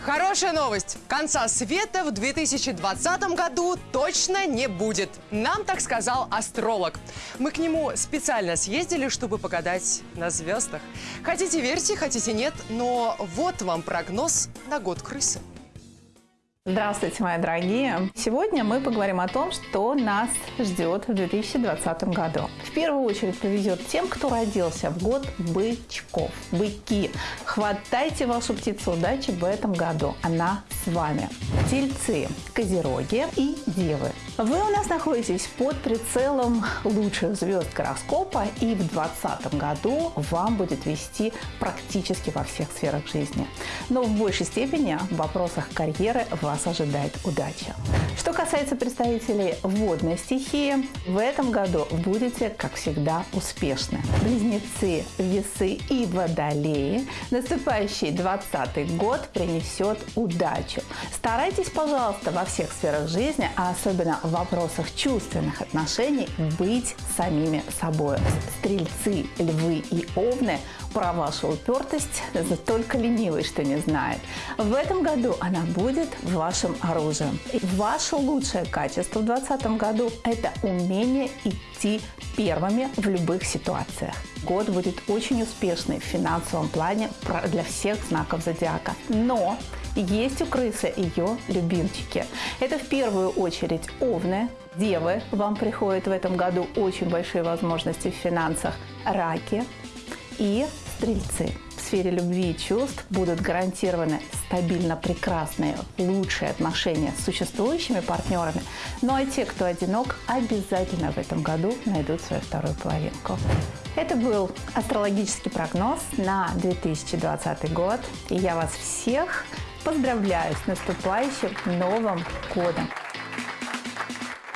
Хорошая новость. Конца света в 2020 году точно не будет. Нам так сказал астролог. Мы к нему специально съездили, чтобы погадать на звездах. Хотите верьте, хотите нет, но вот вам прогноз на год крысы. Здравствуйте, мои дорогие! Сегодня мы поговорим о том, что нас ждет в 2020 году. В первую очередь повезет тем, кто родился в год бычков. Быки, хватайте вашу птицу удачи в этом году. Она с вами. Тельцы, козероги и девы. Вы у нас находитесь под прицелом лучших звезд гороскопа и в 2020 году вам будет вести практически во всех сферах жизни. Но в большей степени в вопросах карьеры вас ожидает удача. Что касается представителей водной стихии, в этом году будете, как всегда, успешны. Близнецы, весы и водолеи наступающий 2020 год принесет удачу. Старайтесь, пожалуйста, во всех сферах жизни, а особенно в вопросах чувственных отношений быть самими собой. Стрельцы, львы и овны про вашу упертость только ленивый, что не знает. В этом году она будет вашим оружием. И ваше лучшее качество в 2020 году – это умение идти первыми в любых ситуациях. Год будет очень успешный в финансовом плане для всех знаков зодиака. Но есть у крысы ее любимчики. Это в первую очередь овны, девы. Вам приходят в этом году очень большие возможности в финансах. Раки и стрельцы. В сфере любви и чувств будут гарантированы стабильно прекрасные, лучшие отношения с существующими партнерами. Ну а те, кто одинок, обязательно в этом году найдут свою вторую половинку. Это был астрологический прогноз на 2020 год. И я вас всех Поздравляю с наступающим Новым годом!